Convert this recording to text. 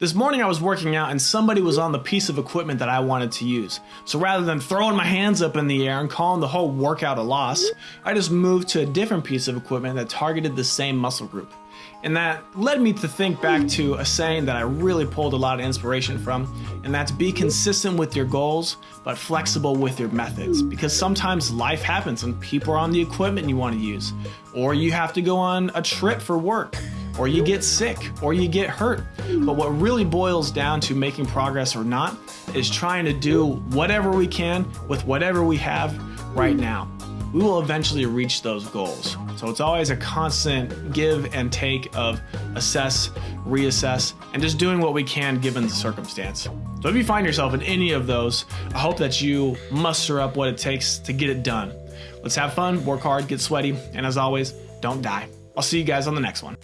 This morning I was working out and somebody was on the piece of equipment that I wanted to use. So rather than throwing my hands up in the air and calling the whole workout a loss, I just moved to a different piece of equipment that targeted the same muscle group. And that led me to think back to a saying that I really pulled a lot of inspiration from, and that's be consistent with your goals, but flexible with your methods. Because sometimes life happens and people are on the equipment you want to use, or you have to go on a trip for work or you get sick, or you get hurt. But what really boils down to making progress or not is trying to do whatever we can with whatever we have right now. We will eventually reach those goals. So it's always a constant give and take of assess, reassess, and just doing what we can given the circumstance. So if you find yourself in any of those, I hope that you muster up what it takes to get it done. Let's have fun, work hard, get sweaty, and as always, don't die. I'll see you guys on the next one.